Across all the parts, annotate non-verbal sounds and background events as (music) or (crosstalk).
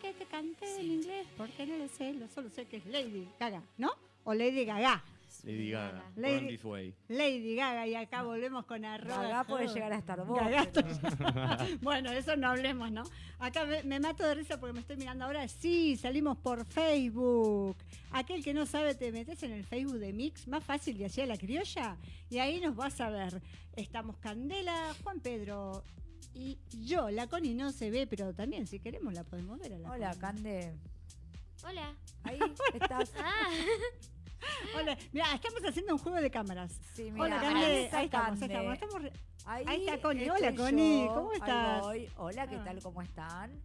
que te cante en inglés? Porque no lo sé, lo solo sé que es Lady Gaga, ¿no? O Lady Gaga. Lady Gaga. Lady- This Way. Lady Gaga, y acá volvemos con arroba. Gaga puede llegar a estar vos. Gaga, pero- (laughs) bueno, eso no hablemos, ¿no? Acá me, me mato de risa porque me estoy mirando ahora. Sí, salimos por Facebook. Aquel que no sabe, te metes en el Facebook de Mix, más fácil de hacía la criolla, y ahí nos vas a ver. Estamos Candela, Juan Pedro y yo. La Connie no se ve, pero también si queremos la podemos ver a la Hola, Connie. Cande. Hola. Ahí (laughs) estás. Ah, (laughs) Hola, mira, estamos haciendo un juego de cámaras. Sí, mira, Hola, ahí Cande. está Ahí estamos, ahí Cande. estamos. estamos re- Ahí, Ahí está Connie. Hola, Connie. yo. ¿Cómo Ahí estás? voy. Hola, ¿qué Ah. tal? ¿Cómo están?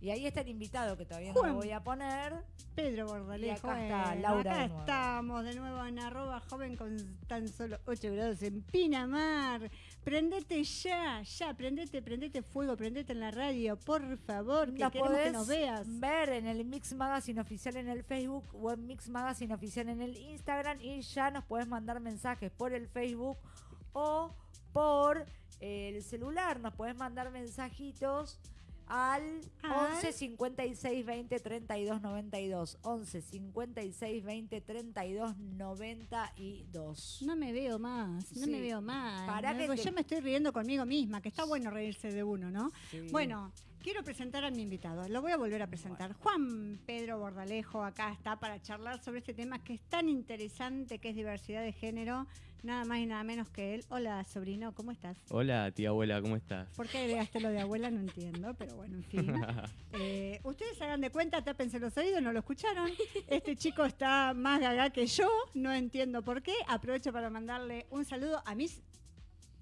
Y ahí está el invitado que todavía Juan. no lo voy a poner. Pedro Bordalejo. Y acá está Laura Acá de nuevo. estamos de nuevo en arroba joven con tan solo 8 grados en Pinamar. Prendete ya, ya, prendete, prendete fuego, prendete en la radio, por favor, que Nos queremos que podés nos veas. ver en el Mix Magazine oficial en el Facebook o en Mix Magazine oficial en el Instagram y ya nos podés mandar mensajes por el Facebook o por el celular. Nos podés mandar mensajitos al Al- 11 56 20 32 92. 11 56 20 32 92. No me veo más, no Sí. me veo más. Pará No, que te- Yo me estoy riendo conmigo misma, que está bueno reírse de uno, ¿no? Sí. Bueno, quiero presentar a mi invitado. Lo voy a volver a presentar. Juan Pedro Bordalejo acá está para charlar sobre este tema que es tan interesante, que es diversidad de género. Nada más y nada menos que él. Hola, sobrino, ¿cómo estás? Hola, tía abuela, ¿cómo estás? ¿Por qué agregaste lo de abuela? No entiendo, pero bueno, en fin. (laughs) Eh, ustedes hagan de cuenta, tápense los oídos, no lo escucharon. Este chico está más gaga que yo, no entiendo por qué. Aprovecho para mandarle un saludo a mi s-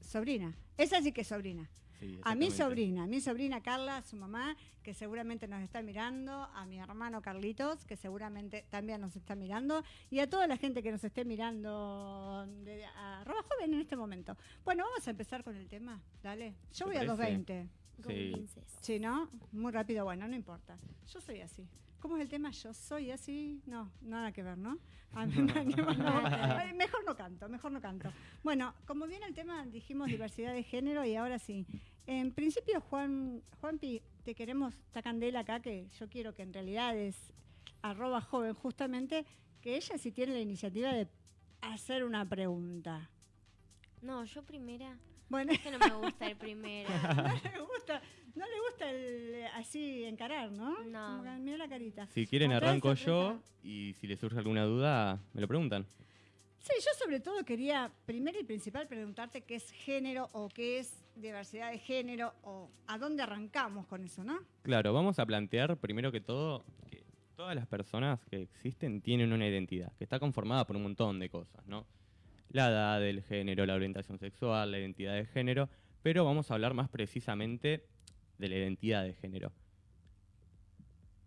sobrina. Esa sí que es sobrina. Sí, A mi sobrina, a mi sobrina Carla, su mamá, que seguramente nos está mirando, a mi hermano Carlitos, que seguramente también nos está mirando, y a toda la gente que nos esté mirando de arroba joven en este momento. Bueno, vamos a empezar con el tema, dale. Yo ¿Te voy a los parece? 20. con Sí. princesa. Sí, ¿no? Muy rápido, bueno, no importa. Yo soy así. ¿Cómo es el tema? Yo soy así. No, nada que ver, ¿no? A mí (laughs) Mejor no canto, mejor no canto. Bueno, como bien el tema, dijimos diversidad de género y ahora sí. En principio, Juan, Juanpi, te queremos, esta candela acá, que yo quiero que en realidad es arroba joven, justamente, que ella sí tiene la iniciativa de hacer una pregunta. No, yo primera. Bueno, Es que no me gusta el primera. (laughs) no le gusta, no le gusta el, así encarar, ¿no? No. Como que mira la carita. Si quieren arranco yo y si les surge alguna duda, me lo preguntan. Sí, yo sobre todo quería, primero y principal, preguntarte qué es género o qué es diversidad de género o a dónde arrancamos con eso, ¿no? Claro, vamos a plantear primero que todo que todas las personas que existen tienen una identidad, que está conformada por un montón de cosas, ¿no? La edad, el género, la orientación sexual, la identidad de género, pero vamos a hablar más precisamente de la identidad de género.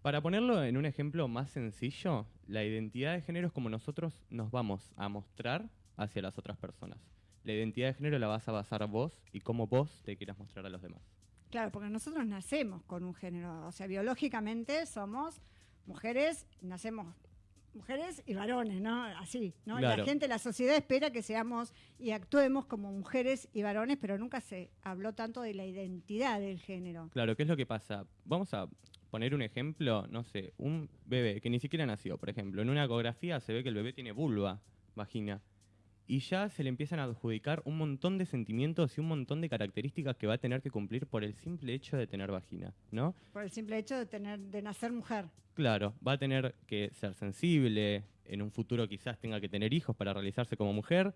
Para ponerlo en un ejemplo más sencillo, la identidad de género es como nosotros nos vamos a mostrar hacia las otras personas. La identidad de género la vas a basar vos y cómo vos te quieras mostrar a los demás. Claro, porque nosotros nacemos con un género, o sea, biológicamente somos mujeres, nacemos mujeres y varones, ¿no? Así, ¿no? Claro. la gente, la sociedad espera que seamos y actuemos como mujeres y varones, pero nunca se habló tanto de la identidad del género. Claro, ¿qué es lo que pasa? Vamos a poner un ejemplo, no sé, un bebé que ni siquiera nació, por ejemplo, en una ecografía se ve que el bebé tiene vulva, vagina, y ya se le empiezan a adjudicar un montón de sentimientos y un montón de características que va a tener que cumplir por el simple hecho de tener vagina, ¿no? Por el simple hecho de tener, de nacer mujer. Claro, va a tener que ser sensible, en un futuro quizás tenga que tener hijos para realizarse como mujer,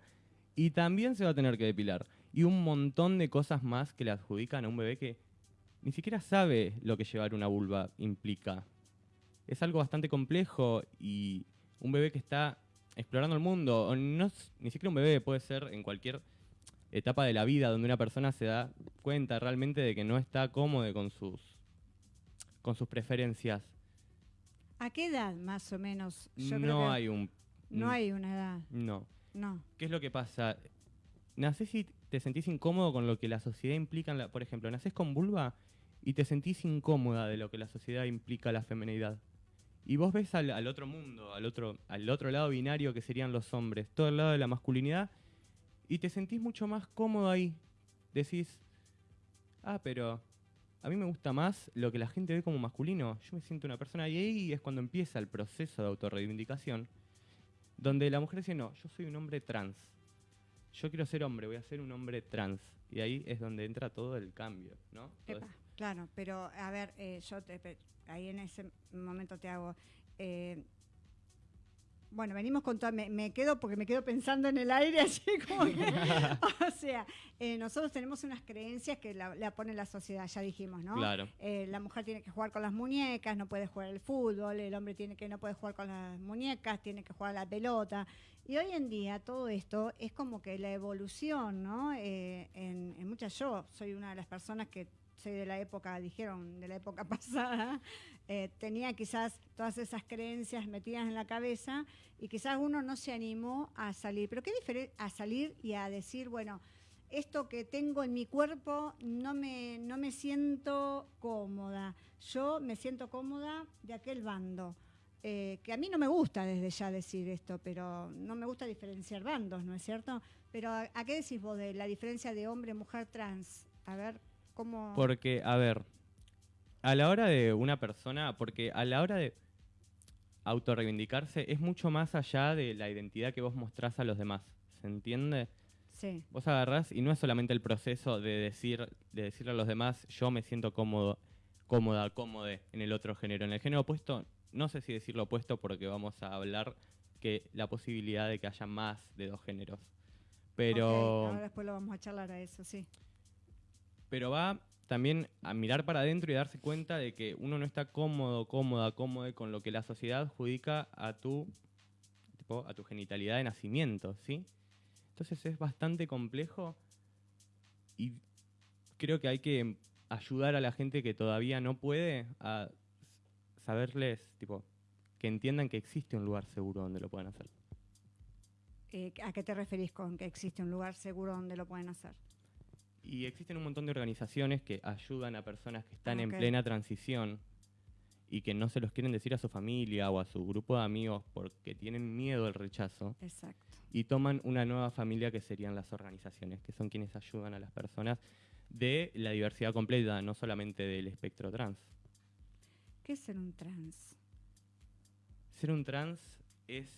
y también se va a tener que depilar. Y un montón de cosas más que le adjudican a un bebé que ni siquiera sabe lo que llevar una vulva implica. Es algo bastante complejo y un bebé que está explorando el mundo, no, ni siquiera un bebé, puede ser en cualquier etapa de la vida donde una persona se da cuenta realmente de que no está cómodo con sus, con sus preferencias. ¿A qué edad más o menos? Yo creo no que hay un... No hay una edad, No. no. ¿Qué es lo que pasa? Nacés y te sentís incómodo con lo que la sociedad implica. en la- por ejemplo, nacés con vulva y te sentís incómoda de lo que la sociedad implica la feminidad. Y vos ves al, al otro mundo, al otro, al otro lado binario que serían los hombres, todo el lado de la masculinidad, y te sentís mucho más cómodo ahí. Decís, ah, pero a mí me gusta más lo que la gente ve como masculino. Yo me siento una persona y ahí es cuando empieza el proceso de autorreivindicación, donde la mujer dice, no, yo soy un hombre trans. Yo quiero ser hombre, voy a ser un hombre trans. Y ahí es donde entra todo el cambio, ¿no? Todo claro, pero a ver, eh, yo te, ahí en ese momento te hago. eh, bueno, venimos con toda. Me, me quedo porque me quedo pensando en el aire, (laughs) así como que. (laughs) o sea, eh, nosotros tenemos unas creencias que la, la pone la sociedad, ya dijimos, ¿no? Claro. Eh, la mujer tiene que jugar con las muñecas, no puede jugar al fútbol, el hombre tiene que no puede jugar con las muñecas, tiene que jugar a la pelota. Y hoy en día todo esto es como que la evolución, ¿no? Eh, en, en muchas, yo soy una de las personas que soy de la época, dijeron, de la época (laughs) pasada, eh, tenía quizás todas esas creencias metidas en la cabeza y quizás uno no se animó a salir. Pero qué diferente a salir y a decir, bueno, esto que tengo en mi cuerpo no me, no me siento cómoda. Yo me siento cómoda de aquel bando. Eh, que a mí no me gusta desde ya decir esto, pero no me gusta diferenciar bandos, ¿no es cierto? Pero ¿a, a qué decís vos de la diferencia de hombre-mujer trans? A ver, ¿cómo...? Porque, a ver, a la hora de una persona, porque a la hora de autorreivindicarse es mucho más allá de la identidad que vos mostrás a los demás. ¿Se entiende? Sí, Vos agarrás y no es solamente el proceso de decir, de decirle a los demás, yo me siento cómodo, cómoda, cómode en el otro género. En el género opuesto, no sé si decir lo opuesto porque vamos a hablar que la posibilidad de que haya más de dos géneros. Pero ahora después lo vamos a charlar a eso, sí. Pero va también a mirar para adentro y darse cuenta de que uno no está cómodo, cómoda, cómodo con lo que la sociedad adjudica a tu, tipo, a tu genitalidad de nacimiento, ¿sí? Entonces es bastante complejo y creo que hay que ayudar a la gente que todavía no puede a saberles, tipo, que entiendan que existe un lugar seguro donde lo puedan hacer. Eh, ¿A qué te referís con que existe un lugar seguro donde lo pueden hacer? Y existen un montón de organizaciones que ayudan a personas que están en plena transición y que no se los quieren decir a su familia o a su grupo de amigos porque tienen miedo al rechazo Exacto. y toman una nueva familia que serían las organizaciones, que son quienes ayudan a las personas de la diversidad completa, no solamente del espectro trans. ¿Qué es ser un trans? Ser un trans es,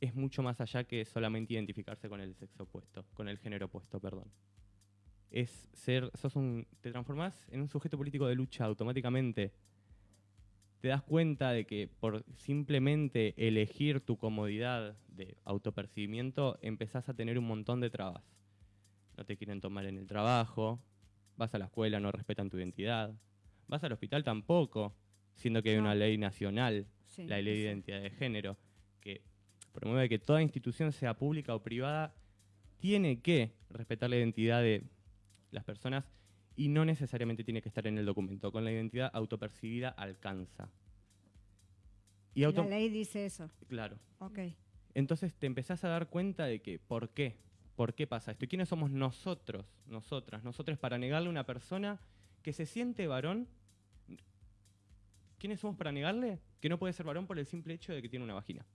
es mucho más allá que solamente identificarse con el sexo opuesto, con el género opuesto, perdón. Es ser, sos un, te transformás en un sujeto político de lucha automáticamente. Te das cuenta de que por simplemente elegir tu comodidad de autopercibimiento empezás a tener un montón de trabas. No te quieren tomar en el trabajo, vas a la escuela, no respetan tu identidad, vas al hospital tampoco, siendo que hay una ley nacional Sí, la ley de identidad de género, que promueve que toda institución, sea pública o privada, tiene que respetar la identidad de las personas y no necesariamente tiene que estar en el documento. Con la identidad autopercibida alcanza. Y auto La ley dice eso. claro. Ok. Entonces te empezás a dar cuenta de que, ¿por qué? ¿Por qué pasa esto? ¿Y quiénes somos nosotros, nosotras, nosotros para negarle a una persona que se siente varón? ¿Quiénes somos para negarle que no puede ser varón por el simple hecho de que tiene una vagina?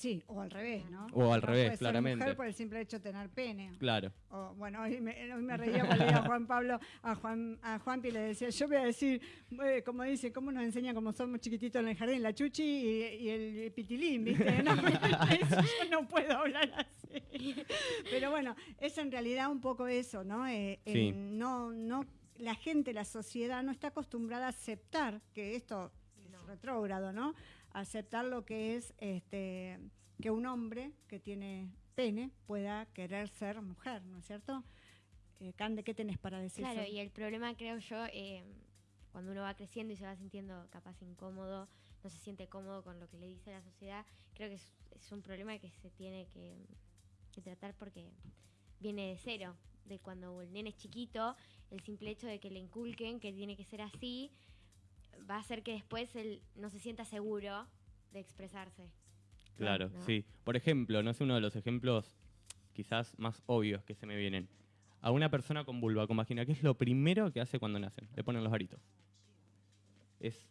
Sí, o al revés, ¿no? O al No revés, puede ser claramente. mujer por el simple hecho de tener pene. Claro. O, bueno, hoy me, hoy me reía cuando leía a Juan Pablo, a Juan, a Juanpi le decía, yo voy a decir, eh, como dice, cómo nos enseñan como somos chiquititos en el jardín, la chuchi y, y el pitilín, ¿viste? (laughs) No, yo no puedo hablar así. Pero bueno, es en realidad un poco eso, ¿no? Eh, Sí. en no, no, la gente, la sociedad no está acostumbrada a aceptar que esto es retrógrado, ¿no? Aceptar lo que es este que un hombre que tiene pene pueda querer ser mujer, ¿no es cierto? Eh, Cande, ¿qué tenés para decir? Claro, y el problema creo yo, eh, cuando uno va creciendo y se va sintiendo capaz incómodo, no se siente cómodo con lo que le dice la sociedad, creo que es, es un problema que se tiene que, que tratar porque viene de cero, de cuando el nene es chiquito, el simple hecho de que le inculquen que tiene que ser así, va a hacer que después él no se sienta seguro de expresarse. Claro, ¿no? sí. Por ejemplo, no es uno de los ejemplos quizás más obvios que se me vienen. A una persona con vulva, con vagina, ¿qué es lo primero que hace cuando nacen? Le ponen los aritos. Es,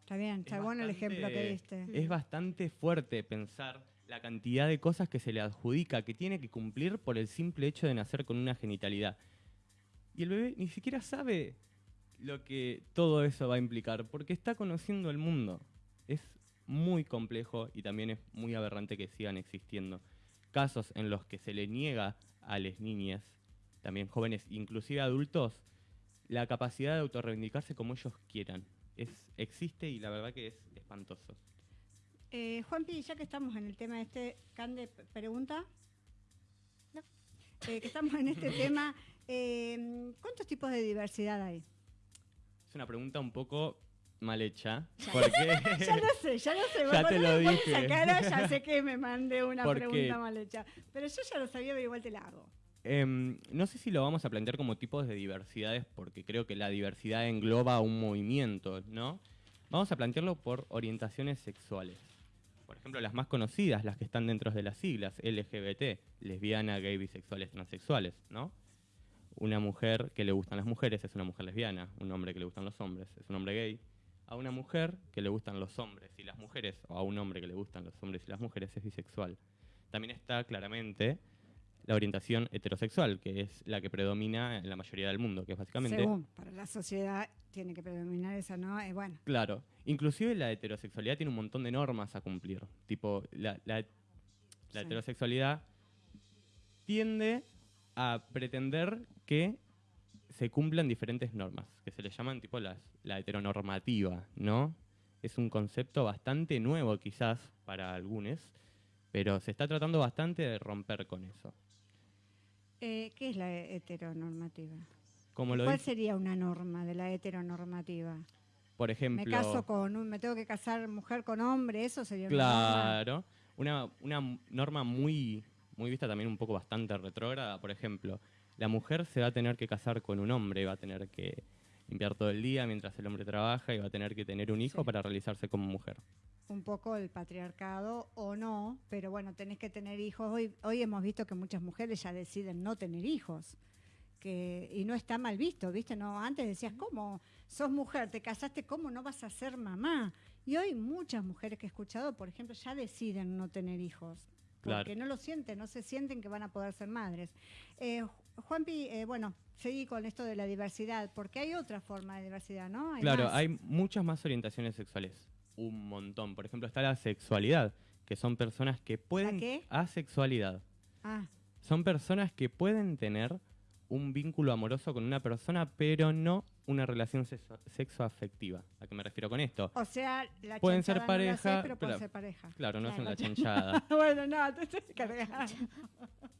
Está bien, está es bueno el ejemplo que bastante- diste. es bastante fuerte pensar la cantidad de cosas que se le adjudica que tiene que cumplir por el simple hecho de nacer con una genitalidad. Y el bebé ni siquiera sabe lo que todo eso va a implicar, porque está conociendo el mundo. Es muy complejo y también es muy aberrante que sigan existiendo casos en los que se le niega a las niñas, también jóvenes, inclusive adultos, la capacidad de autorreivindicarse como ellos quieran. Es, existe y la verdad que es espantoso. Eh, Juanpi, ya que estamos en el tema este, Cande, pregunta. No. Eh, que estamos en este (laughs) tema, eh, ¿cuántos tipos de diversidad hay? Una pregunta un poco mal hecha, Ya. porque (laughs) Ya lo sé, ya lo sé. Ya te lo dije. esa cara, ya sé que me mandé una pregunta mal hecha. Pero yo ya lo sabía, pero igual te la hago. Em, no sé si lo vamos a plantear como tipos de diversidades, porque creo que la diversidad engloba un movimiento, ¿no? Vamos a plantearlo por orientaciones sexuales. Por ejemplo, las más conocidas, las que están dentro de las siglas, LGBT, lesbiana, gay, bisexuales, transexuales, ¿no? Una mujer que le gustan las mujeres es una mujer lesbiana, un hombre que le gustan los hombres es un hombre gay, a una mujer que le gustan los hombres y las mujeres, o a un hombre que le gustan los hombres y las mujeres es bisexual. También está claramente la orientación heterosexual, que es la que predomina en la mayoría del mundo, que es básicamente... Según, para la sociedad tiene que predominar esa, ¿no? Eh, bueno, Claro, inclusive la heterosexualidad tiene un montón de normas a cumplir. Tipo, la, la- la Sí. heterosexualidad tiende a pretender que se cumplan diferentes normas, que se le llaman tipo las, la heteronormativa, ¿no? Es un concepto bastante nuevo quizás para algunos, pero se está tratando bastante de romper con eso. eh, ¿qué es la heteronormativa? Como lo ¿Cuál dice, sería una norma de la heteronormativa? por ejemplo... Me caso con un, me tengo que casar mujer con hombre, eso sería una norma. Claro. Una, una norma muy, muy vista también un poco bastante retrógrada, por ejemplo, la mujer se va a tener que casar con un hombre, va a tener que limpiar todo el día mientras el hombre trabaja y va a tener que tener un hijo Sí. para realizarse como mujer. Un poco el patriarcado o no, pero bueno, tenés que tener hijos. Hoy, hoy hemos visto que muchas mujeres ya deciden no tener hijos. Que, y no está mal visto, ¿viste? No, antes decías, ¿cómo? Sos mujer, te casaste, ¿cómo no vas a ser mamá? Y hoy muchas mujeres que he escuchado, por ejemplo, ya deciden no tener hijos. Claro. Porque no lo sienten, no se sienten que van a poder ser madres. Eh, Ju- Juanpi, eh, bueno, seguí con esto de la diversidad, porque hay otra forma de diversidad, ¿no? Hay claro, más. hay muchas más orientaciones sexuales, un montón. Por ejemplo, está la sexualidad, que son personas que pueden... qué? Asexualidad. Ah, Son personas que pueden tener un vínculo amoroso con una persona, pero no una relación sexo- sexoafectiva. ¿A qué me refiero con esto? o sea, la Pueden ser chanchada no la pareja, haces, pero pueden ser pareja. Claro, no es Claro. una chanchada. (laughs) bueno, no, te estoy cargando. (laughs)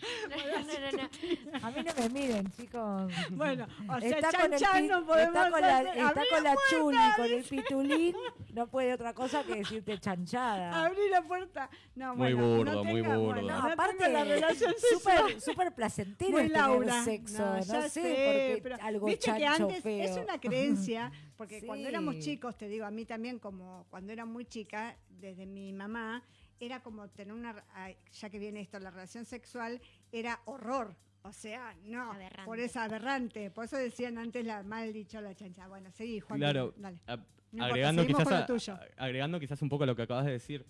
(laughs) No, no, no, no. A mí no me miren, chicos. Bueno, o sea, Está con, el chanchan pi- no podemos está con la, hacer. está Abrí con la la chuli, con el pitulín, no puede otra cosa que decirte chanchada. Abrí la puerta. No, Muy bueno, burdo, no muy tenga- burdo. bueno, No, aparte, la relación sexual. súper súper placentero Muy Laura. sexo, No, no, ya sé, sé, porque pero algo viste que antes feo. es una creencia, porque cuando éramos chicos, te digo, a mí también como cuando era muy chica, desde mi mamá, era como tener una, ya que viene esto, la relación sexual, era horror. O sea, no, Aberrante. por eso aberrante. Por eso decían antes la mal dicho la chancha. Bueno, seguí, Juan. Claro, Dale. a- importa, agregando, seguimos quizás a- agregando quizás un poco lo que acabas de decir,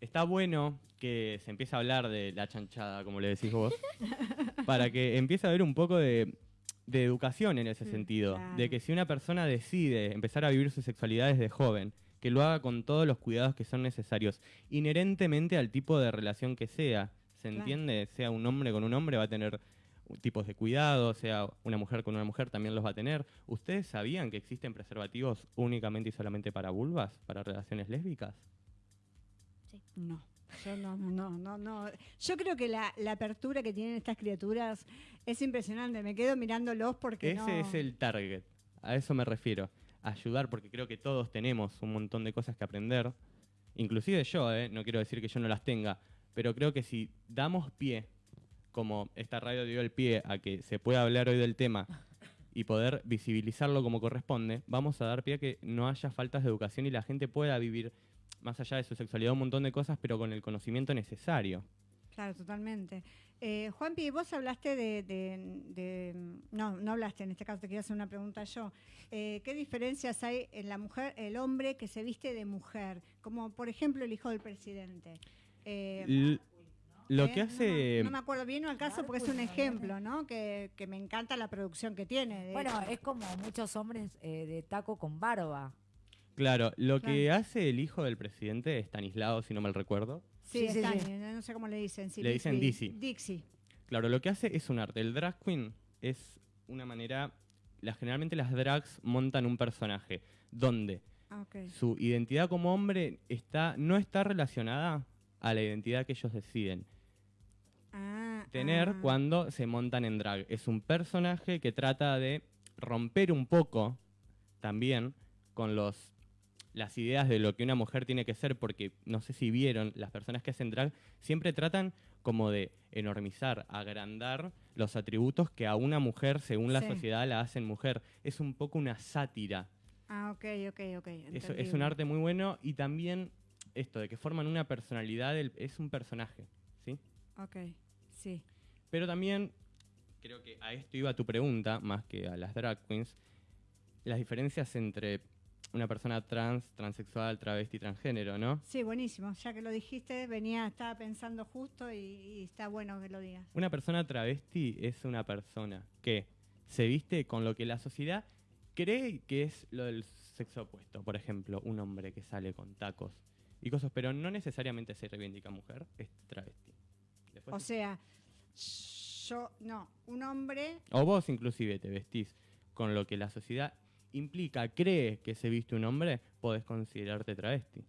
está bueno que se empiece a hablar de la chanchada, como le decís vos, (laughs) para que empiece a haber un poco de, de educación en ese Mm, sentido, claro. de que si una persona decide empezar a vivir su sexualidad desde joven, que lo haga con todos los cuidados que son necesarios, inherentemente al tipo de relación que sea, ¿se Claro. entiende? Sea un hombre con un hombre va a tener tipos de cuidado, sea una mujer con una mujer también los va a tener. ¿Ustedes sabían que existen preservativos únicamente y solamente para vulvas, para relaciones lésbicas? No, yo no, no, no, no, no. Yo creo que la, la apertura que tienen estas criaturas es impresionante. Me quedo mirándolos porque Ese no... es el target, a eso me refiero. Ayudar, porque creo que todos tenemos un montón de cosas que aprender. Inclusive yo, ¿eh? no quiero decir que yo no las tenga, pero creo que si damos pie, como esta radio dio el pie a que se pueda hablar hoy del tema y poder visibilizarlo como corresponde, vamos a dar pie a que no haya faltas de educación y la gente pueda vivir más allá de su sexualidad un montón de cosas, pero con el conocimiento necesario. Claro, totalmente. Eh, Juanpi, vos hablaste de, de- de- No, no hablaste, en este caso te quiero hacer una pregunta yo. Eh, ¿Qué diferencias hay en la mujer, el hombre que se viste de mujer? Como por ejemplo el hijo del presidente. Eh, Lo ¿eh? que No me- hace... No, me acuerdo bien al caso porque es un ejemplo, ¿no? Que, que me encanta la producción que tiene. Bueno, hecho. es como muchos hombres eh, de taco con barba. Claro, lo que hace el hijo del presidente, Stanislao, si no mal recuerdo, Sí, sí, no sé cómo le dicen. sí, Le dicen Dizzy. Dixie. Claro, lo que hace es un arte. El drag queen es una manera. La, generalmente las drags montan un personaje donde Ah, su identidad como hombre está, no está relacionada a la identidad que ellos deciden Ah, tener ah. cuando se montan en drag. Es un personaje que trata de romper un poco también con los las ideas de lo que una mujer tiene que ser, porque no sé si vieron, las personas que hacen drag siempre tratan como de enormizar, agrandar los atributos que a una mujer, según la Sí. sociedad, la hacen mujer. Es un poco una sátira. Ah, ok, ok, ok. Eso es un arte muy bueno y también esto de que forman una personalidad, del- es un personaje, ¿sí? Ok, sí. Pero también, creo que a esto iba tu pregunta, más que a las drag queens, las diferencias entre una persona trans, transexual, travesti, transgénero, ¿no? Sí, buenísimo. Ya que lo dijiste, venía, estaba pensando justo y, y está bueno que lo digas. Una persona travesti es una persona que se viste con lo que la sociedad cree que es lo del sexo opuesto. Por ejemplo, un hombre que sale con tacos y cosas, pero no necesariamente se reivindica mujer, es travesti. Después O sea, yo, no, un hombre, O vos inclusive te vestís con lo que la sociedad implica, cree que se viste un hombre, podés considerarte travesti.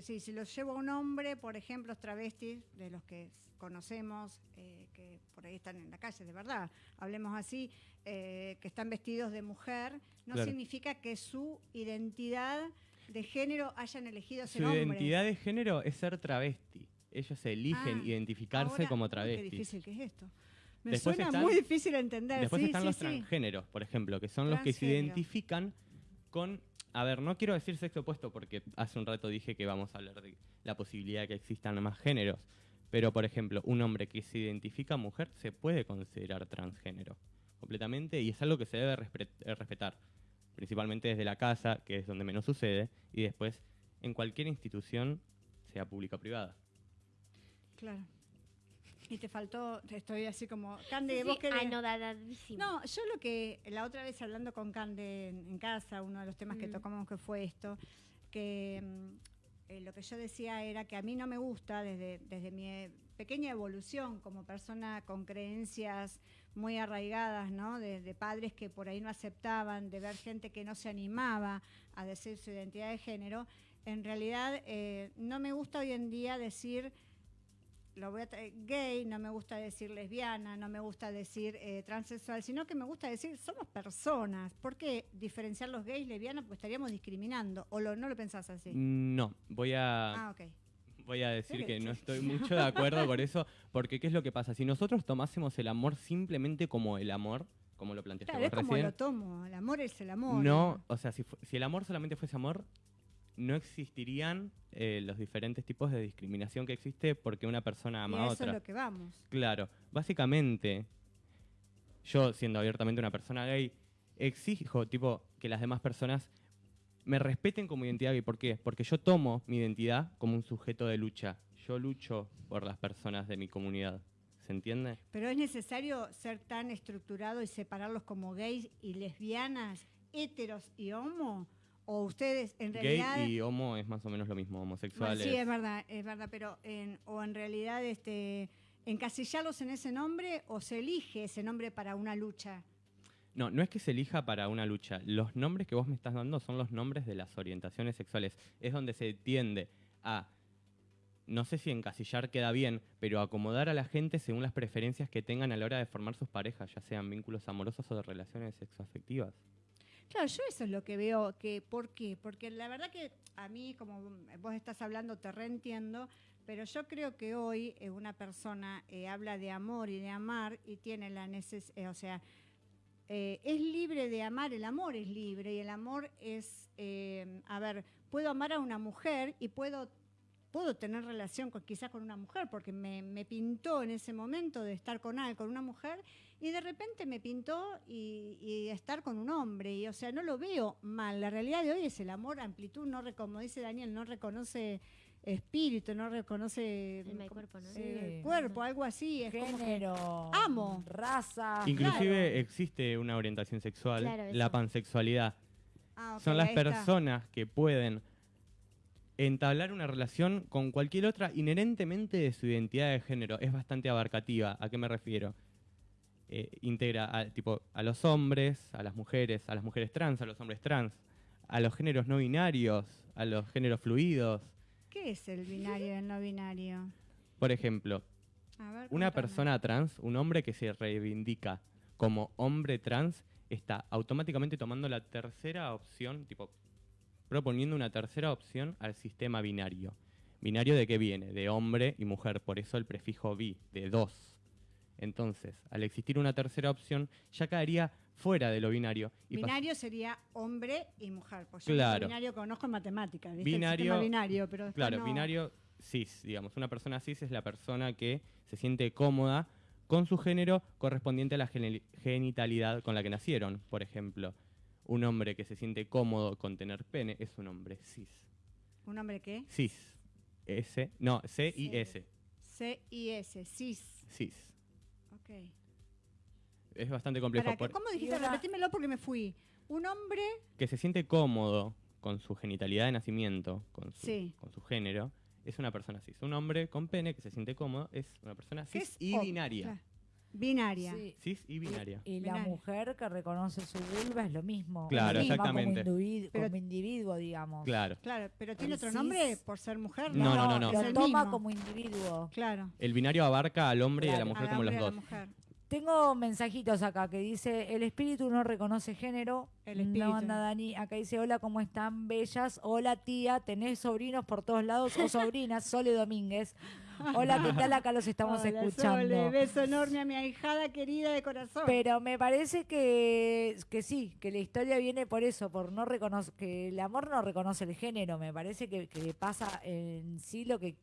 sí, si lo llevo a un hombre, por ejemplo, los travestis, de los que conocemos, eh, que por ahí están en la calle, de verdad, hablemos así, eh, que están vestidos de mujer, no Claro. significa que su identidad de género hayan elegido Su ser hombre. identidad de género es ser travesti. Ellos eligen Ah, identificarse Ahora, como uy, Qué difícil que es esto. Me Después suena están- muy difícil de entender. Después sí, están sí, los sí. transgéneros, por ejemplo, que son los que se identifican con... A ver, no quiero decir sexo opuesto porque hace un rato dije que vamos a hablar de la posibilidad de que existan más géneros. Pero, por ejemplo, un hombre que se identifica mujer se puede considerar transgénero completamente y es algo que se debe eh, respetar, principalmente desde la casa, que es donde menos sucede, y después en cualquier institución, sea pública o privada. Claro. Y te faltó, estoy así como, Cande, Sí, vos sí, querés... anodadadísimo. No, yo lo que la otra vez hablando con Cande en, en casa, uno de los temas que Mm. tocamos que fue esto, que mm, eh, lo que yo decía era que a mí no me gusta desde, desde mi eh, pequeña evolución como persona con creencias muy arraigadas, ¿no? De, de padres que por ahí no aceptaban, de ver gente que no se animaba a decir su identidad de género. En realidad, eh, no me gusta hoy en día decir lo voy a gay, no me gusta decir lesbiana, no me gusta decir eh, transexual, sino que me gusta decir somos personas. ¿Por qué diferenciar los gays, lesbianas? Pues estaríamos discriminando. ¿O lo, no lo pensás así? No, voy a Ah, ok. Voy a decir que no estoy mucho de acuerdo con eso, porque ¿qué es lo que pasa? Si nosotros tomásemos el amor simplemente como el amor, como lo planteaste Claro, es vos como lo tomo. El amor es el amor. no, o sea, si, si el amor solamente fuese amor, no existirían eh, los diferentes tipos de discriminación que existe porque una persona ama a a eso otra. es lo que vamos. Claro, básicamente, yo siendo abiertamente una persona gay, exijo tipo que las demás personas me respeten como identidad gay. ¿Por qué? Porque yo tomo mi identidad como un sujeto de lucha. Yo lucho por las personas de mi comunidad. ¿Se entiende? Pero es necesario ser tan estructurado y separarlos como gays y lesbianas, heteros y homo. O ustedes en realidad... Gay y homo es más o menos lo mismo, Bueno, homosexuales. sí, es verdad, es verdad, pero en, o en realidad este, encasillarlos en ese nombre o se elige ese nombre para una lucha. No, no es que se elija para una lucha. Los nombres que vos me estás dando son los nombres de las orientaciones sexuales. Es donde se tiende a, no sé si encasillar queda bien, pero acomodar a la gente según las preferencias que tengan a la hora de formar sus parejas, ya sean vínculos amorosos o de relaciones sexoafectivas. Claro, yo eso es lo que veo, que ¿por qué? Porque la verdad que a mí, como vos estás hablando, te reentiendo, pero yo creo que hoy eh, una persona eh, habla de amor y de amar y tiene la necesidad, o sea, eh, es libre de amar, el amor es libre y el amor es, eh, a ver, puedo amar a una mujer y puedo, puedo tener relación con, quizás con una mujer, porque me, me pintó en ese momento de estar con, al- con una mujer y de repente me pintó y, y estar con un hombre. Y o sea, no lo veo mal. La realidad de hoy es el amor, amplitud, no como dice Daniel, no reconoce espíritu, no reconoce Alma y cuerpo, ¿no? eh, Sí. cuerpo, algo así. Es como que- Género, Amo. raza. Inclusive claro. existe una orientación sexual, Claro, la pansexualidad. Ah, Son las personas que pueden entablar una relación con cualquier otra inherentemente de su identidad de género. Es bastante abarcativa. ¿A qué me refiero? Eh, integra a, tipo, a los hombres, a las mujeres, a las mujeres trans, a los hombres trans, a los géneros no binarios, a los géneros fluidos. ¿Qué es el binario y el no binario? Por ejemplo, ver, una persona trans, un hombre que se reivindica como hombre trans, está automáticamente tomando la tercera opción, tipo, proponiendo una tercera opción al sistema binario. ¿Binario de qué viene? De hombre y mujer, por eso el prefijo bi, de dos. Entonces, al existir una tercera opción, ya caería fuera de lo binario. y Binario sería hombre y mujer. Yo Claro. binario conozco en matemáticas. Binario- binario, pero Claro, no- binario cis, digamos. Una persona cis es la persona que se siente cómoda con su género correspondiente a la geni- genitalidad con la que nacieron. Por ejemplo, un hombre que se siente cómodo con tener pene es un hombre cis. ¿Un hombre qué? Cis. S, no, C y Sí. S. C-I-S, cis. Cis. Ok. Es bastante complejo. Para, por- ¿Cómo dijiste? Repetímelo porque me fui. Un hombre, que se siente cómodo con su genitalidad de nacimiento, con su, Sí. con su género, es una persona cis. Un hombre con pene que se siente cómodo es una persona ¿qué cis es? y binaria. claro, Binaria. Sí. Cis y binaria. Y la Binaria. mujer que reconoce su vulva es lo mismo. Claro, exactamente. Como, individu- Pero- como individuo, digamos. Claro. Claro, pero tiene El otro cis- nombre por ser mujer. No, no, no, no. Lo Es el toma mismo. como individuo. Claro. El binario abarca al hombre y a la mujer como los dos. mujer. Tengo mensajitos acá que dice, el espíritu no reconoce género. El espíritu. No anda Dani, acá dice, hola, ¿cómo están? Bellas. Hola, tía, tenés sobrinos por todos lados o (laughs) sobrinas, Sole Domínguez. Hola, ¿qué tal? Acá los estamos Hola, escuchando. Sole, beso enorme a mi ahijada querida de corazón. Pero me parece que, que sí, que la historia viene por eso, por no reconocer, que el amor no reconoce el género, me parece que, que pasa en sí lo que...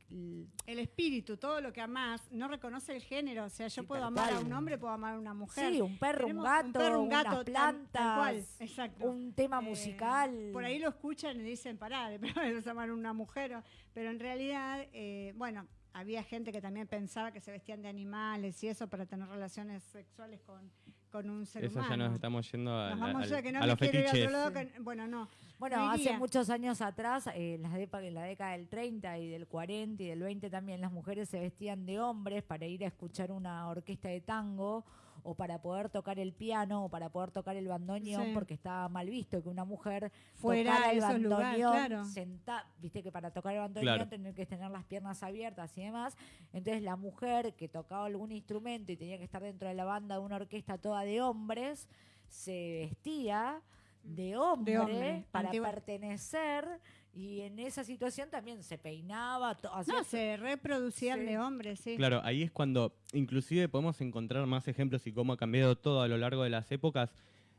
el espíritu, todo lo que amás, no reconoce el género. O sea, yo Sí, puedo amar a un hombre, puedo amar a una mujer. Sí, un perro, un gato, perro, un gato, plantas, tal cual, exacto. un tema Eh, musical. por ahí lo escuchan y dicen, pará, (laughs) de es amar a una mujer. Pero en realidad, eh, bueno, había gente que también pensaba que se vestían de animales y eso para tener relaciones sexuales con, con un ser Eso ya humano. nos estamos yendo a, Nos la- vamos al- ya que no a los quiero ir a fetiches. otro lado. que- bueno, no. Bueno, no hace muchos años atrás, eh, en, las depa- en la década del 30 y del 40 y del 20 también, las mujeres se vestían de hombres para ir a escuchar una orquesta de tango o para poder tocar el piano o para poder tocar el bandoneón Sí. porque estaba mal visto que una mujer Fuera tocara a el bandoneón claro. senta- viste que para tocar el bandoneón Claro. tener que tener las piernas abiertas y demás. Entonces la mujer que tocaba algún instrumento y tenía que estar dentro de la banda de una orquesta toda de hombres, se vestía de hombre, hombre, para antigua- pertenecer y en esa situación también se peinaba, No, se reproducían Sí. de hombres, sí. Claro, ahí es cuando inclusive podemos encontrar más ejemplos y cómo ha cambiado todo a lo largo de las épocas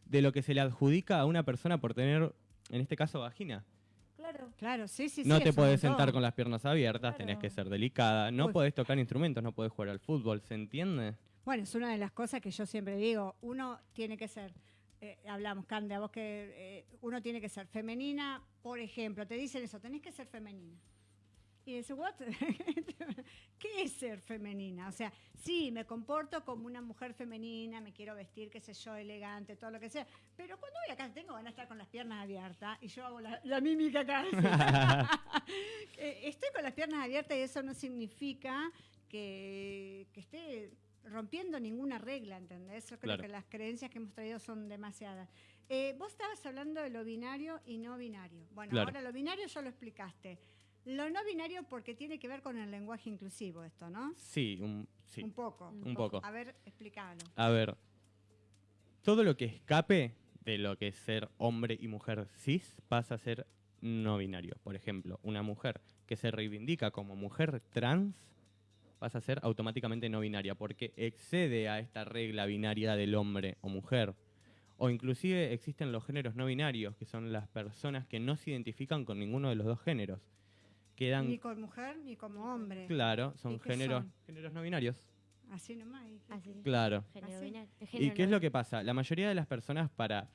de lo que se le adjudica a una persona por tener, en este caso, vagina. Claro. Claro, sí, sí, no sí, te podés sentar con las piernas abiertas, tenés Claro. que ser delicada, no Uy. podés tocar instrumentos, no podés jugar al fútbol, ¿se entiende? Bueno, es una de las cosas que yo siempre digo. Uno tiene que ser, eh, hablamos, Cande, a vos que eh, uno tiene que ser femenina, por ejemplo, te dicen eso, tenés que ser femenina. Y dices, ¿what? (laughs) ¿Qué es ser femenina? O sea, sí, me comporto como una mujer femenina, me quiero vestir, qué sé yo, elegante, todo lo que sea. Pero cuando voy acá, tengo van a estar con las piernas abiertas y yo hago la, mímica acá. (laughs) Eh, estoy con las piernas abiertas y eso no significa que esté rompiendo ninguna regla, ¿entendés? Yo creo Claro. que las creencias que hemos traído son demasiadas. Eh, vos estabas hablando de lo binario y no binario. Bueno, Claro. ahora lo binario ya lo explicaste. Lo no binario porque tiene que ver con el lenguaje inclusivo esto, ¿no? Sí, un, sí. Un poco. Un poco. A ver, explícalo. A ver, todo lo que escape de lo que es ser hombre y mujer cis pasa a ser no binario. Por ejemplo, una mujer que se reivindica como mujer trans pasa a ser automáticamente no binaria porque excede a esta regla binaria del hombre o mujer. O inclusive existen los géneros no binarios, que son las personas que no se identifican con ninguno de los dos géneros. Quedan, Ni con mujer ni como hombre. claro, son ¿Y qué géneros, son? géneros no binarios. Así nomás. Así. Claro. Así. ¿Y qué es lo que pasa? La mayoría de las personas para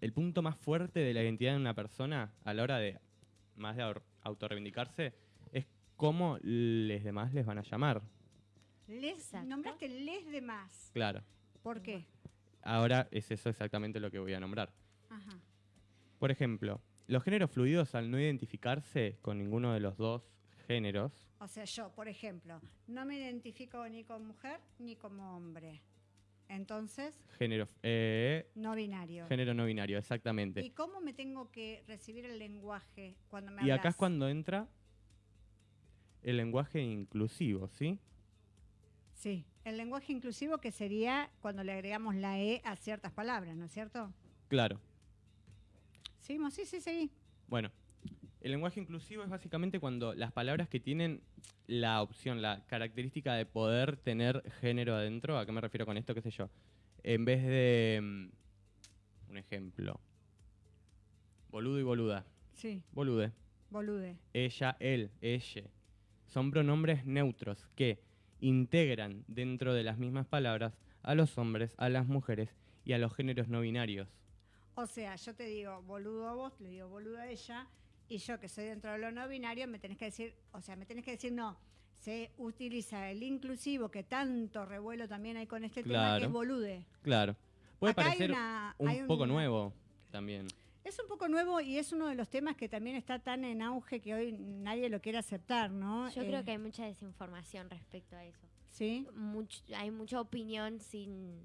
el punto más fuerte de la identidad de una persona a la hora de más de au- autorreivindicarse cómo les demás les van a llamar. Les, Exacto. nombraste les de más. Claro. ¿Por qué? Ahora es eso exactamente lo que voy a nombrar. Ajá. Por ejemplo, los géneros fluidos al no identificarse con ninguno de los dos géneros, O sea, yo, por ejemplo, no me identifico ni como mujer ni como hombre. Entonces, género, eh, no binario. género no binario, exactamente. ¿Y cómo me tengo que recibir el lenguaje cuando me Y acá es cuando entra el lenguaje inclusivo, ¿sí? Sí, el lenguaje inclusivo que sería cuando le agregamos la E a ciertas palabras, ¿no es cierto? Claro. ¿Seguimos? Sí, sí, sí. Bueno, el lenguaje inclusivo es básicamente cuando las palabras que tienen la opción, la característica de poder tener género adentro, ¿a qué me refiero con esto? ¿Qué sé yo? En vez de... mm, Un ejemplo. Boludo y boluda. Sí, Bolude. bolude. ella, él, ella. Son pronombres neutros que integran dentro de las mismas palabras a los hombres, a las mujeres y a los géneros no binarios. O sea, yo te digo boludo a vos, le digo boludo a ella, y yo que soy dentro de lo no binario, me tenés que decir, o sea, me tenés que decir no. Se utiliza el inclusivo, que tanto revuelo también hay con este tema, que Claro. es bolude. Claro. Puede Acá hay parecer una- un poco nuevo también. Es un poco nuevo y es uno de los temas que también está tan en auge que hoy nadie lo quiere aceptar, ¿no? Yo Eh, creo que hay mucha desinformación respecto a eso. Sí, Much- hay mucha opinión sin...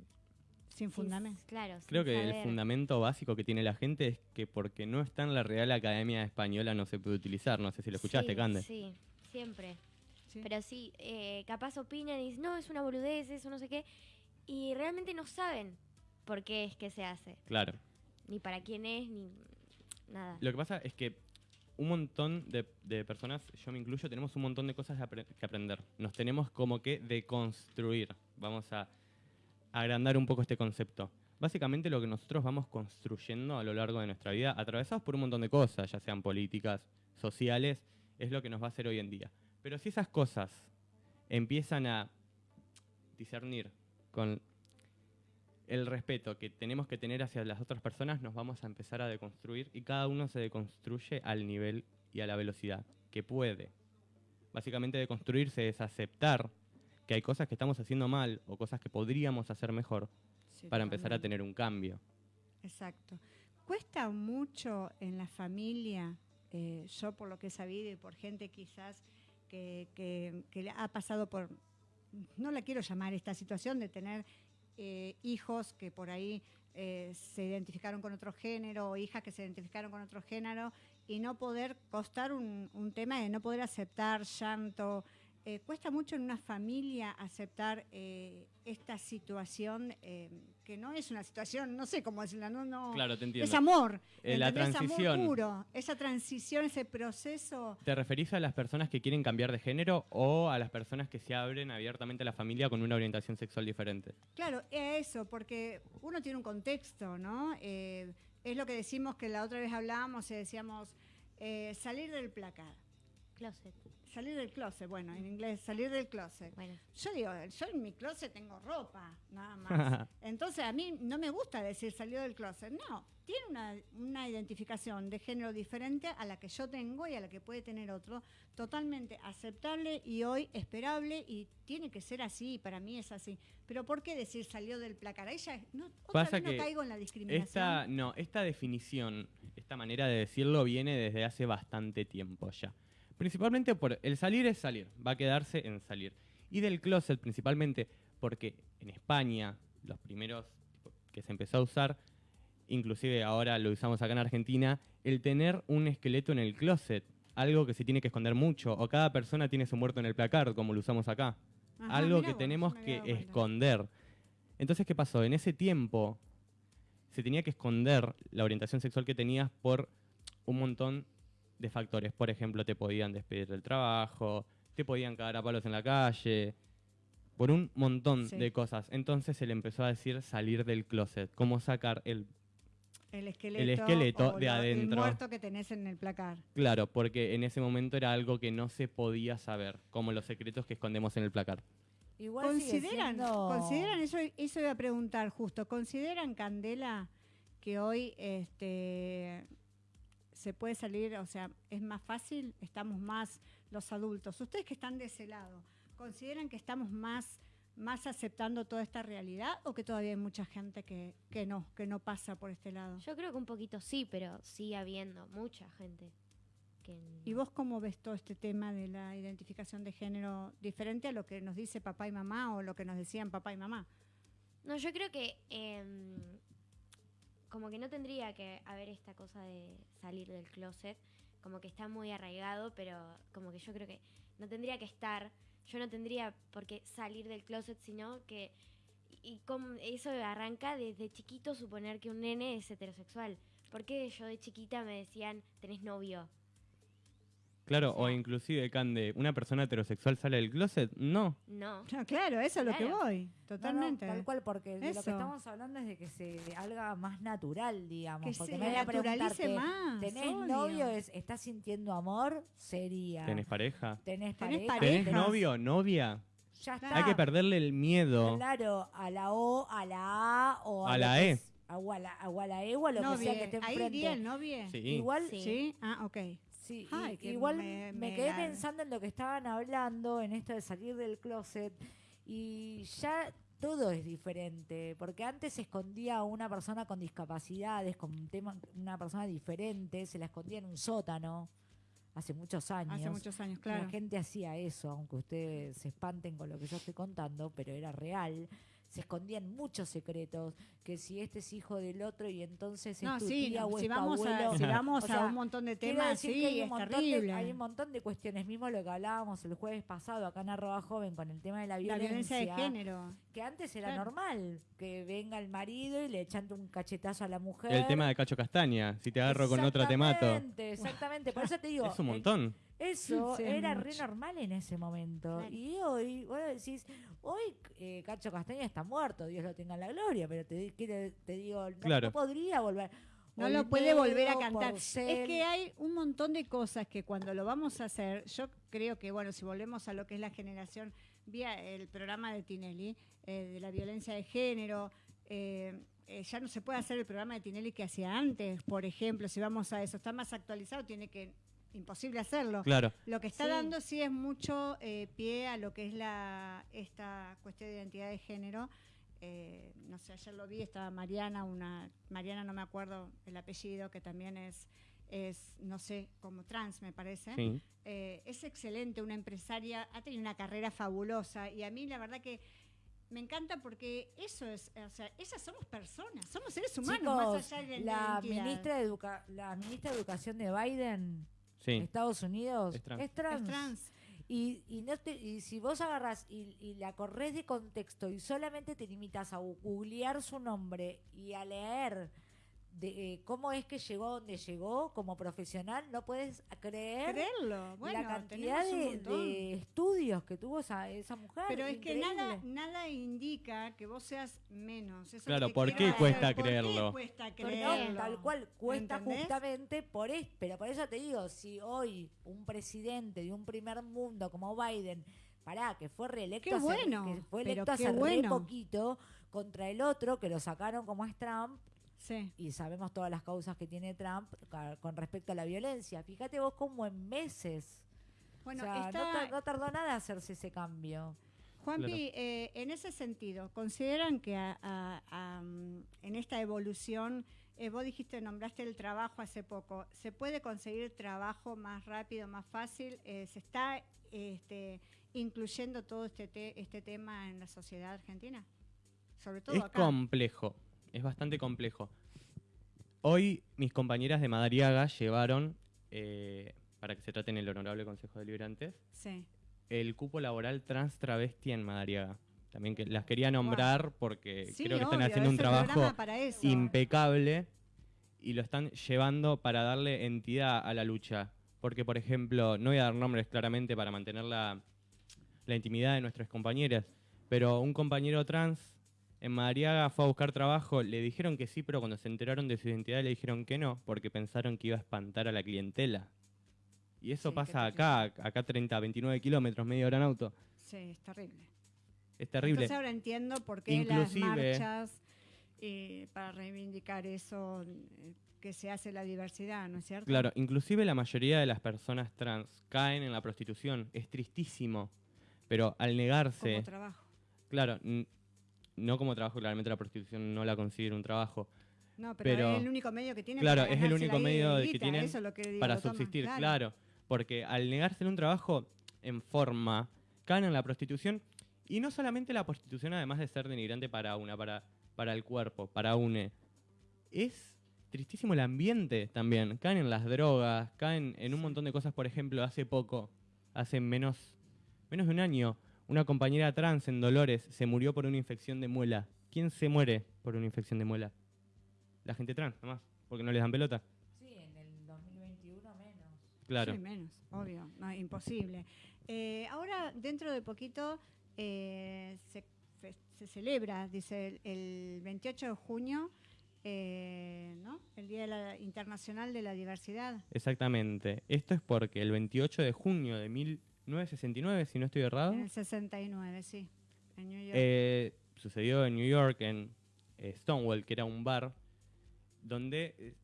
sin sin- fundamento. Claro, sin Creo que el fundamento básico que tiene la gente es que porque no está en la Real Academia Española no se puede utilizar. No sé si lo escuchaste, sí, Cande. Sí, siempre. Sí. Pero sí, eh, capaz opinan y dicen, no, es una boludez, eso no sé qué. Y realmente no saben por qué es que se hace. Claro. Ni para quién es, ni nada. Lo que pasa es que un montón de, personas, yo me incluyo, tenemos un montón de cosas que aprender. Nos tenemos como que deconstruir. Vamos a agrandar un poco este concepto. Básicamente lo que nosotros vamos construyendo a lo largo de nuestra vida, atravesados por un montón de cosas, ya sean políticas, sociales, es lo que nos va a hacer hoy en día. Pero si esas cosas empiezan a discernir con el respeto que tenemos que tener hacia las otras personas, nos vamos a empezar a deconstruir y cada uno se deconstruye al nivel y a la velocidad que puede. Básicamente deconstruirse es aceptar que hay cosas que estamos haciendo mal o cosas que podríamos hacer mejor Sí, para empezar a tener un cambio. Exacto. Cuesta mucho en la familia, eh, yo por lo que he sabido y por gente quizás que, que- ha pasado por, no la quiero llamar esta situación de tener eh, hijos que por ahí eh, se identificaron con otro género o hijas que se identificaron con otro género y no poder costar un, un tema de no poder aceptar llanto. Eh, cuesta mucho en una familia aceptar eh, esta situación eh, que no es una situación, no sé cómo decirla, no, no, Claro, te entiendo. es amor. La transición. Amor puro. Esa transición, ese proceso. ¿Te referís a las personas que quieren cambiar de género o a las personas que se abren abiertamente a la familia con una orientación sexual diferente? Claro, es eso, porque uno tiene un contexto, ¿no? Es lo que decimos que la otra vez hablábamos y decíamos salir del placar. Closet. Salir del closet, bueno, en inglés, salir del closet. Bueno, Yo digo, yo en mi closet tengo ropa, nada más. (laughs) Entonces a mí no me gusta decir salió del closet. No, tiene una, una identificación de género diferente a la que yo tengo y a la que puede tener otro, totalmente aceptable y hoy esperable y tiene que ser así, para mí es así. Pero ¿por qué decir salió del placar? Ahí ya no, otra Pasa vez no que caigo en la discriminación. Esta, no, esta definición, esta manera de decirlo viene desde hace bastante tiempo ya. Principalmente por el salir es salir, va a quedarse en salir. Y del closet principalmente porque en España, los primeros tipo, que se empezó a usar, inclusive ahora lo usamos acá en Argentina, el tener un esqueleto en el closet, algo que se tiene que esconder mucho, o cada persona tiene su muerto en el placard, como lo usamos acá. Ajá, algo que vos, tenemos que esconder. Entonces, ¿qué pasó? En ese tiempo se tenía que esconder la orientación sexual que tenías por un montón de factores. Por ejemplo, te podían despedir del trabajo, te podían cagar a palos en la calle, por un montón Sí. de cosas. Entonces se le empezó a decir salir del closet, cómo sacar el... El esqueleto, el esqueleto o de lo- adentro. El muerto que tenés en el placar. Claro, porque en ese momento era algo que no se podía saber, como los secretos que escondemos en el placar. Igual ¿Consideran, siendo- consideran eso, eso iba a preguntar justo, ¿consideran Candela que hoy este se puede salir, o sea, es más fácil, estamos más los adultos, ustedes que están de ese lado, ¿consideran que estamos más, más aceptando toda esta realidad o que todavía hay mucha gente que, que no, que no pasa por este lado? Yo creo que un poquito sí, pero sigue habiendo mucha gente que... ¿Y vos cómo ves todo este tema de la identificación de género diferente a lo que nos dice papá y mamá o lo que nos decían papá y mamá? No, yo creo que em, como que no tendría que haber esta cosa de salir del closet, como que está muy arraigado, pero como que yo creo que no tendría que estar, yo no tendría por qué salir del closet, sino que y como eso arranca desde chiquito suponer que un nene es heterosexual. Porque yo de chiquita me decían, tenés novio. Claro, O o sea- inclusive, Cande, ¿una persona heterosexual sale del closet? No. No. No, claro, eso es lo que voy, No, no, totalmente. tal cual, porque de lo que estamos hablando es de que se haga más natural, digamos. que porque se me voy a naturalice más. ¿Tenés obvio. novio? Es, ¿Estás sintiendo amor? Sería. ¿Tenés pareja? ¿Tenés ¿Tenés pareja? ¿Tenés novio? ¿Novia? Ya está. Hay que perderle el miedo. Claro, a la O, a la A o A la E. A, o a la, o a la E o a lo que sea que esté ahí enfrente. bien, novie. Sí. Igual, Sí. Sí, ah, ok. Sí, Ay, y- igual me- quedé la- pensando en lo que estaban hablando, en esto de salir del closet, y ya todo es diferente, porque antes se escondía a una persona con discapacidades, con un tema, una persona diferente, se la escondía en un sótano, hace muchos años. Hace muchos años, La claro. gente hacía eso, aunque ustedes se espanten con lo que yo estoy contando, pero era real. Se escondían muchos secretos, que si este es hijo del otro y entonces es No, tu sí, tía no, o si es tu vamos, abuelo. a, si vamos O sea, a un montón de temas, decir sí, que hay un, es montón terrible. de, hay un montón de cuestiones, mismo lo que hablábamos el jueves pasado acá en Arroba Joven con el tema de la la violencia, de género. que antes era Claro. normal, que venga el marido y le echante un cachetazo a la mujer. El tema de Cacho Castaña. Si te agarro con otra te mato. Exactamente, Exactamente, por eso te digo. (laughs) Es un el- montón. Eso (laughs) Sí, es era re normal en ese momento. Claro. Y hoy, vos decís, hoy eh, Cacho Castaña está muerto, Dios lo tenga en la gloria, pero te, digo, no, Claro. no podría volver. No lo puede volver a cantar. Porcel, Es que hay un montón de cosas que cuando lo vamos a hacer, yo creo que, bueno, si volvemos a lo que es la generación, vía el programa de Tinelli, eh, de la violencia de género, eh, eh, ya no se puede hacer el programa de Tinelli que hacía antes, por ejemplo, si vamos a eso, está más actualizado, tiene que, imposible hacerlo. Claro. Lo que está Sí. dando sí es mucho eh, pie a lo que es la esta cuestión de identidad de género. Eh, no sé, ayer lo vi, estaba Mariana, una Mariana no me acuerdo el apellido, que también es, es no sé, como trans me parece. Sí. Eh, es excelente, una empresaria, ha tenido una carrera fabulosa y a mí la verdad que me encanta porque eso es, o sea, esas somos personas, somos seres humanos Chicos, más allá de la, la ministra de Educa- la ministra de Educación de Biden, Sí. Estados Unidos, Es trans. es trans. Es trans. Y, y, no te- y si vos agarras y, y la corres de contexto y solamente te limitas a googlear su nombre y a leer de eh, cómo es que llegó a donde llegó como profesional, no puedes creer Creerlo, bueno, la cantidad de, estudios que tuvo esa, esa mujer. Pero es que nada, nada indica que vos seas menos. Eso es Claro, ¿por qué cuesta ¿Por creerlo? qué cuesta Porque creerlo? tal cual cuesta ¿Entendés? justamente por eso. Pero por eso te digo, si hoy un presidente de un primer mundo como Biden, pará, que fue reelecto Qué hace, bueno, que fue electo hace re bueno. poquito contra el otro que lo sacaron como es Trump Sí. y sabemos todas las causas que tiene Trump con respecto a la violencia. Fíjate vos cómo en meses, Bueno, o sea, no, tardó nada hacerse ese cambio. Juanpi, eh, en ese sentido, ¿consideran que a- a- a, en esta evolución, eh, vos dijiste, nombraste el trabajo hace poco, ¿se puede conseguir trabajo más rápido, más fácil? Eh, ¿Se está este, incluyendo todo este, te- este tema en la sociedad argentina? Sobre todo Es acá. complejo, es bastante complejo. Hoy mis compañeras de Madariaga llevaron, eh, para que se trate en el Honorable Consejo de Deliberantes, Sí. el cupo laboral trans travesti en Madariaga. También que las quería nombrar porque Sí, creo que están haciendo un trabajo impecable y lo están llevando para darle entidad a la lucha. Porque, por ejemplo, no voy a dar nombres claramente para mantener la, la intimidad de nuestras compañeras, pero un compañero trans en Madariaga fue a buscar trabajo, le dijeron que sí, pero cuando se enteraron de su identidad le dijeron que no, porque pensaron que iba a espantar a la clientela. Y eso Sí, pasa acá, acá 30, 29 kilómetros, media hora en auto. Sí, es terrible. Es terrible. Entonces ahora entiendo por qué Inclusive- las marchas y para reivindicar eso eh, que se hace la diversidad, ¿no es cierto? Claro, inclusive la mayoría de las personas trans caen en la prostitución. Es tristísimo. Pero al negarse, Como trabajo. claro, no como trabajo, claramente la prostitución no la considera un trabajo, No, pero, Pero- es el único medio que tienen Claro, para es el único medio que tienen eso lo que digo, para lo toman, subsistir, claro. Porque al negarse un trabajo en forma, caen en la prostitución. Y no solamente la prostitución, además de ser denigrante para una, para, para el cuerpo, para une. Es tristísimo el ambiente también. Caen en las drogas, caen en un montón de cosas. Por ejemplo, hace poco, hace menos, menos de un año, una compañera trans en Dolores se murió por una infección de muela. ¿Quién se muere por una infección de muela? La gente trans, nomás, porque no les dan pelota. Sí, en el 2021 menos. Claro. Sí, menos, obvio, no, imposible. Eh, ahora, dentro de poquito, eh, se, celebra, dice, el, el 28 de junio, eh, ¿no? El Día de la- Internacional de la Diversidad. Exactamente. Esto es porque el 28 de junio de 1969, si no estoy errado, En el 69, sí, en New York. eh, sucedió en New York, en eh, Stonewall, que era un bar, donde eh,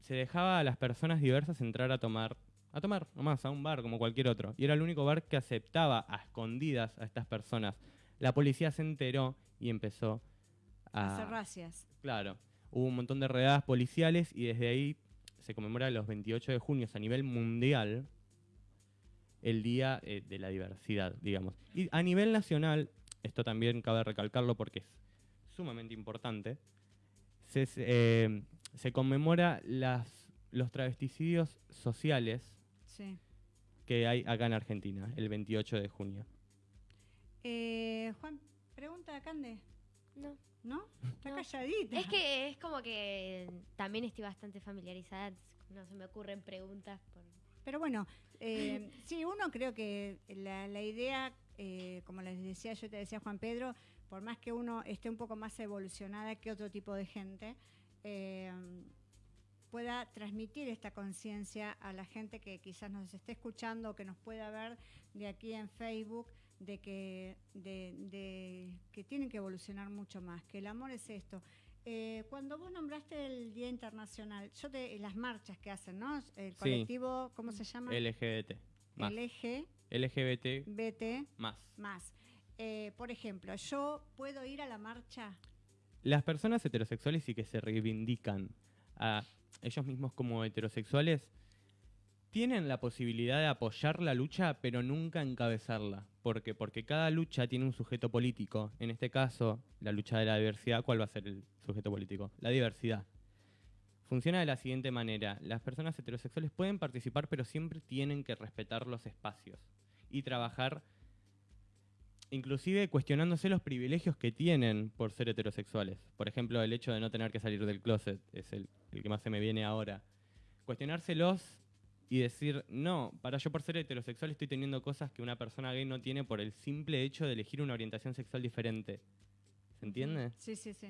se dejaba a las personas diversas entrar a tomar, a tomar nomás, a un bar como cualquier otro. Y era el único bar que aceptaba a escondidas a estas personas. La policía se enteró y empezó a... Hacer racias. Claro, hubo un montón de redadas policiales y desde ahí se conmemora los 28 de junio a nivel mundial el Día eh, de la Diversidad, digamos. Y a nivel nacional, esto también cabe recalcarlo porque es sumamente importante, se, eh, se conmemora las, los travesticidios sociales Sí. que hay acá en Argentina, el 28 de junio. Eh, Juan, pregunta a Cande, No. ¿no? Está No. calladita. Es que es como que también estoy bastante familiarizada, no se me ocurren preguntas. Por... Pero bueno, eh, (laughs) sí, uno creo que la, idea, eh, como les decía, yo te decía Juan Pedro, por más que uno esté un poco más evolucionada que otro tipo de gente, eh, pueda transmitir esta conciencia a la gente que quizás nos esté escuchando o que nos pueda ver de aquí en Facebook de que, de que tienen que evolucionar mucho más, que el amor es esto. Eh, cuando vos nombraste el Día Internacional, yo te, las marchas que hacen, ¿no? El colectivo, ¿cómo se llama? LGBT. Más. LGBT LGBT más. más. Eh, por ejemplo, yo puedo ir a la marcha. Las personas heterosexuales y que se reivindican a ellos mismos como heterosexuales tienen la posibilidad de apoyar la lucha, pero nunca encabezarla. ¿Por qué? Porque cada lucha tiene un sujeto político. En este caso, la lucha de la diversidad, ¿cuál va a ser el sujeto político? La diversidad. Funciona de la siguiente manera. Las personas heterosexuales pueden participar, pero siempre tienen que respetar los espacios y trabajar inclusive cuestionándose los privilegios que tienen por ser heterosexuales. Por ejemplo, el hecho de no tener que salir del closet es el, el que más se me viene ahora. Cuestionárselos y decir, no, para yo por ser heterosexual estoy teniendo cosas que una persona gay no tiene por el simple hecho de elegir una orientación sexual diferente. ¿Se entiende? Sí, sí, sí.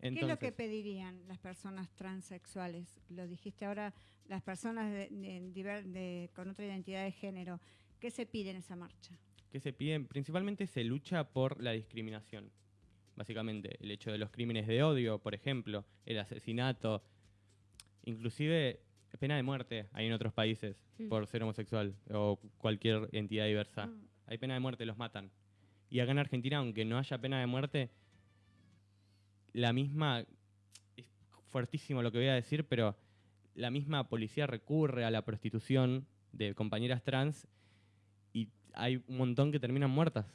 ¿Qué es lo Entonces, que pedirían las personas transexuales? Lo dijiste ahora, las personas de- de de- con otra identidad de género. ¿Qué se pide en esa marcha? ¿qué se piden? Principalmente se lucha por la discriminación. Básicamente, el hecho de los crímenes de odio, por ejemplo, el asesinato, inclusive pena de muerte hay en otros países Mm. por ser homosexual o cualquier entidad diversa. Mm. Hay pena de muerte, los matan. Y acá en Argentina, aunque no haya pena de muerte, la misma, es fuertísimo lo que voy a decir, pero la misma policía recurre a la prostitución de compañeras trans y hay un montón que terminan muertas.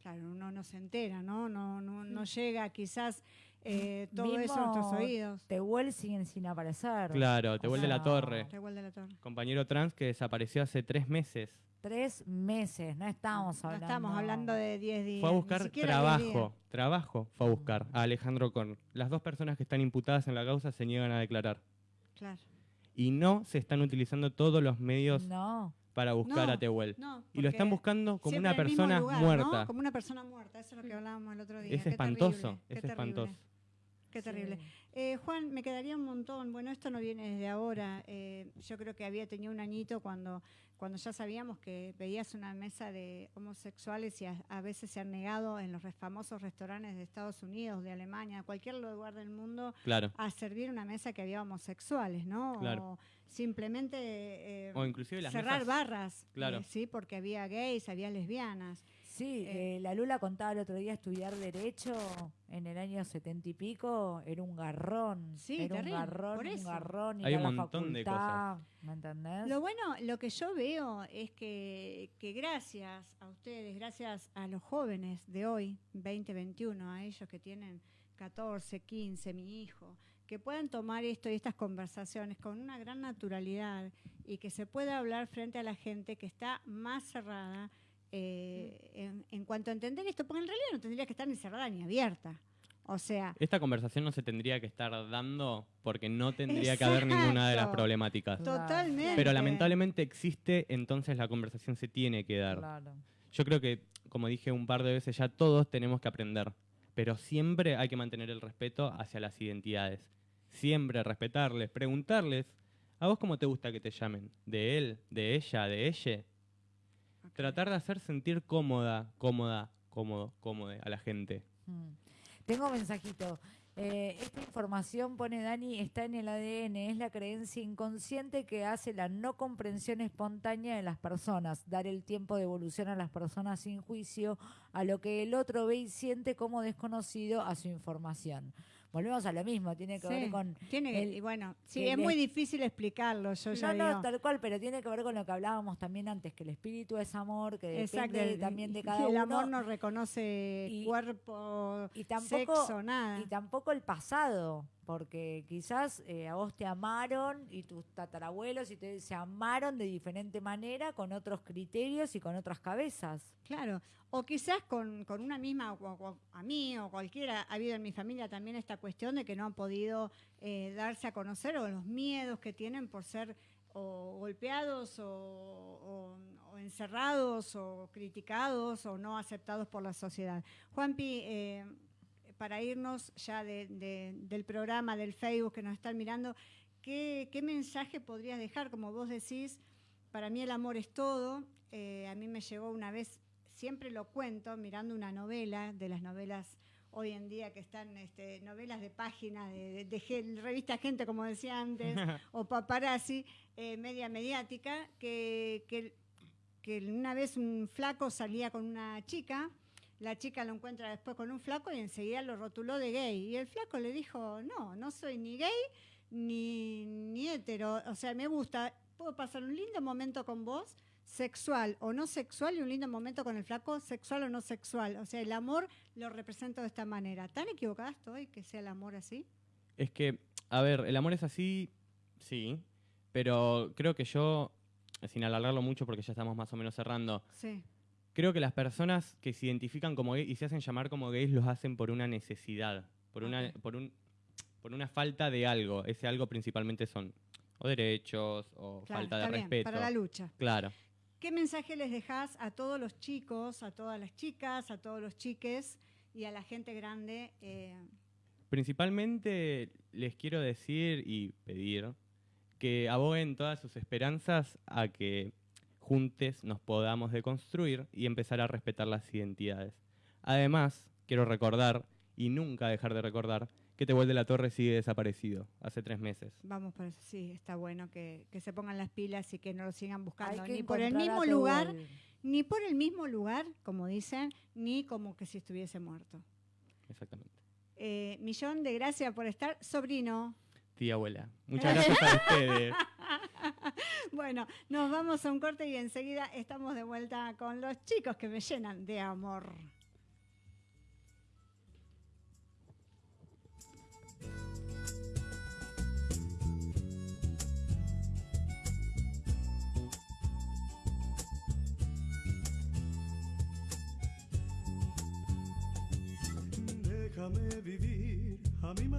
Claro, uno no se entera, ¿no? No, no, no llega quizás eh, todo eso a Mismo nuestros oídos. Tehuel siguen sin aparecer. Claro, te O vuelve la sea, torre. Revuel de la Torre. Compañero trans que desapareció hace tres meses. Tres meses, no estamos No hablando. estamos hablando de 10 días. Fue a buscar siquiera 10 días. trabajo, trabajo fue a buscar a Alejandro Korn. Las dos personas que están imputadas en la causa se niegan a declarar. Claro. Y no se están utilizando todos los medios No, para buscar No, a Tehuel. No, Y lo están buscando como una en mismo persona lugar, ¿no? muerta. Como una persona muerta, eso es lo que hablábamos el otro día. Es Qué espantoso, terrible, qué es terrible, espantoso. Qué Sí. terrible. Eh, Juan, me quedaría un montón. Bueno, esto no viene desde ahora. Eh, yo creo que había tenido un añito cuando, cuando ya sabíamos que veías una mesa de homosexuales y a, a veces se han negado en los famosos restaurantes de Estados Unidos, de Alemania, cualquier lugar del mundo, Claro. a servir una mesa que había homosexuales, ¿no? Claro. O simplemente eh, O inclusive las cerrar mesas- barras, Claro. eh, sí, porque había gays, había lesbianas. Sí, Eh, eh, la Lula contaba el otro día estudiar Derecho en el año setenta y pico, era un garrón. Sí, era terrible, un garrón, un garrón. Hay a un la montón de facultad, ¿Me entendés? Lo bueno, lo que yo veo es que, que gracias a ustedes, gracias a los jóvenes de hoy, 2021, a ellos que tienen 14, 15, mi hijo, que puedan tomar esto y estas conversaciones con una gran naturalidad y que se pueda hablar frente a la gente que está más cerrada eh, en, en cuanto a entender esto, porque en realidad no tendría que estar ni cerrada ni abierta. O sea, Esta conversación no se tendría que estar dando porque no tendría que haber ninguna de las problemáticas. Totalmente. Pero lamentablemente existe, entonces la conversación se tiene que dar. Claro. Yo creo que, como dije un par de veces ya, todos tenemos que aprender. Pero siempre hay que mantener el respeto hacia las identidades. Siempre respetarles, preguntarles, ¿a vos cómo te gusta que te llamen? ¿De él? ¿De ella? ¿De ella? Tratar de hacer sentir cómoda, cómoda, cómodo, cómodo a la gente. Mm. Tengo mensajito. Eh, esta información, pone Dani, está en el ADN, es la creencia inconsciente que hace la no comprensión espontánea de las personas, dar el tiempo de evolución a las personas sin juicio, a lo que el otro ve y siente como desconocido a su información. Volvemos a lo mismo, tiene que ver con... tiene el- y bueno, sí, el es muy difícil explicarlo, yo ya No, no, tal cual, pero tiene que ver con lo que hablábamos también antes, que el espíritu es amor, que depende Exacto, de- el- también de cada el uno. amor no reconoce Y- cuerpo, y tampoco, sexo, nada. Y tampoco el pasado, porque quizás eh, a vos te amaron y tus tatarabuelos y te, se amaron de diferente manera, con otros criterios y con otras cabezas. Claro, o quizás con, una misma, a mí o cualquiera, ha habido en mi familia también esta cuestión de que no han podido eh, darse a conocer o los miedos que tienen por ser o golpeados o- o encerrados o criticados o no aceptados por la sociedad. Juanpi, eh, para irnos ya de- de- del programa, del Facebook que nos están mirando, ¿qué, qué mensaje podrías dejar? Como vos decís, para mí el amor es todo. Eh, a mí me llegó una vez, siempre lo cuento, mirando una novela, de las novelas hoy en día que están, este, novelas de página, de, de- de gen- revista Gente, como decía antes, (laughs) o paparazzi, eh, media mediática, que, que, que una vez un flaco salía con una chica, la chica lo encuentra después con un flaco y enseguida lo rotuló de gay. Y el flaco le dijo, no, no soy ni gay ni, ni hetero, o sea, me gusta, puedo pasar un lindo momento con vos, sexual o no sexual, y un lindo momento con el flaco, sexual o no sexual. O sea, el amor lo represento de esta manera. ¿Tan equivocada estoy que sea el amor así? Es que, a ver, el amor es así, sí, pero creo que yo, sin alargarlo mucho porque ya estamos más o menos cerrando, Sí. Creo que las personas que se identifican como gays y se hacen llamar como gays los hacen por una necesidad, por una, por un, por una falta de algo. Ese algo principalmente son o derechos o Claro, falta de está bien, respeto. para la lucha. Claro. ¿Qué mensaje les dejás a todos los chicos, a todas las chicas, a todos los chiques y a la gente grande? eh, Principalmente les quiero decir y pedir que aboguen todas sus esperanzas a que juntes nos podamos deconstruir y empezar a respetar las identidades. Además, quiero recordar, y nunca dejar de recordar, que Tehuel de la Torre sigue desaparecido, hace tres meses. vamos por eso, sí, está bueno que, que se pongan las pilas y que no lo sigan buscando ni por el mismo lugar, ni por el mismo lugar, como dicen, ni como que si estuviese muerto. Exactamente. Eh, millón de gracias por estar, sobrino. Tía abuela. (laughs) Muchas gracias a ustedes. (laughs) Bueno, nos vamos a un corte y enseguida estamos de vuelta con los chicos que me llenan de amor. Déjame vivir a mi manera.